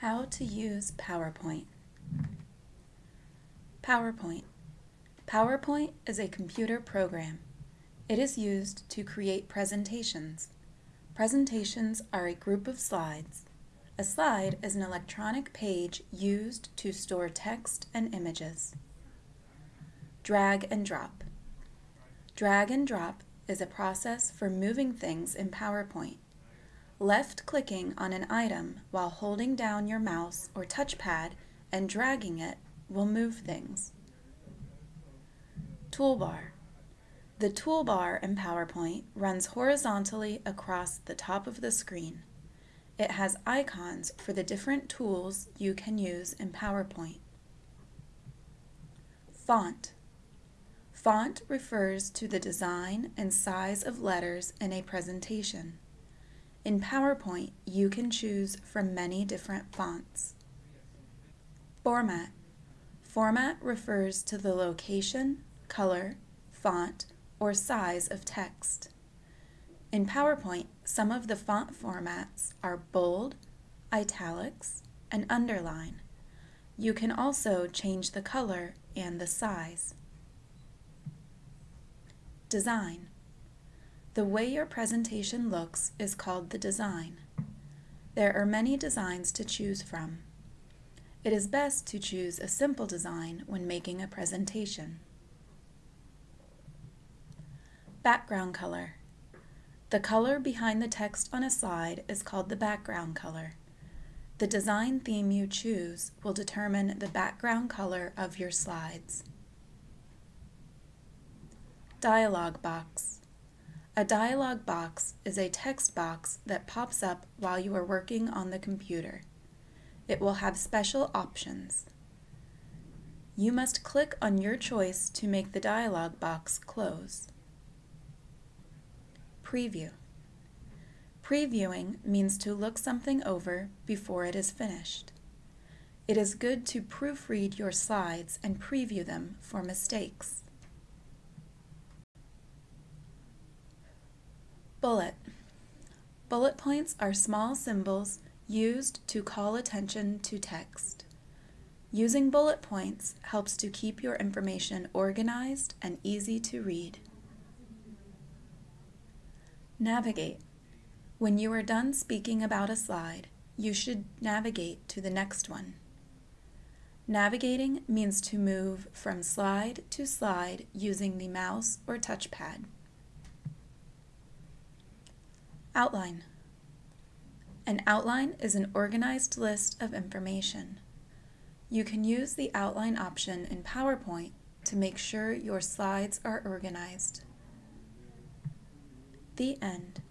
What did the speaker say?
How to use PowerPoint. PowerPoint. PowerPoint is a computer program. It is used to create presentations. Presentations are a group of slides. A slide is an electronic page used to store text and images. Drag and drop. Drag and drop is a process for moving things in PowerPoint. Left-clicking on an item while holding down your mouse or touchpad and dragging it will move things. Toolbar. The toolbar in PowerPoint runs horizontally across the top of the screen. It has icons for the different tools you can use in PowerPoint. Font. Font refers to the design and size of letters in a presentation. In PowerPoint, you can choose from many different fonts. Format. Format refers to the location, color, font, or size of text. In PowerPoint, some of the font formats are bold, italics, and underline. You can also change the color and the size. Design. The way your presentation looks is called the design. There are many designs to choose from. It is best to choose a simple design when making a presentation. Background color. The color behind the text on a slide is called the background color. The design theme you choose will determine the background color of your slides. Dialog box. A dialog box is a text box that pops up while you are working on the computer. It will have special options. You must click on your choice to make the dialog box close. Preview. Previewing means to look something over before it is finished. It is good to proofread your slides and preview them for mistakes. Bullet. Bullet points are small symbols used to call attention to text. Using bullet points helps to keep your information organized and easy to read. Navigate. When you are done speaking about a slide, you should navigate to the next one. Navigating means to move from slide to slide using the mouse or touchpad. Outline. An outline is an organized list of information. You can use the outline option in PowerPoint to make sure your slides are organized. The end.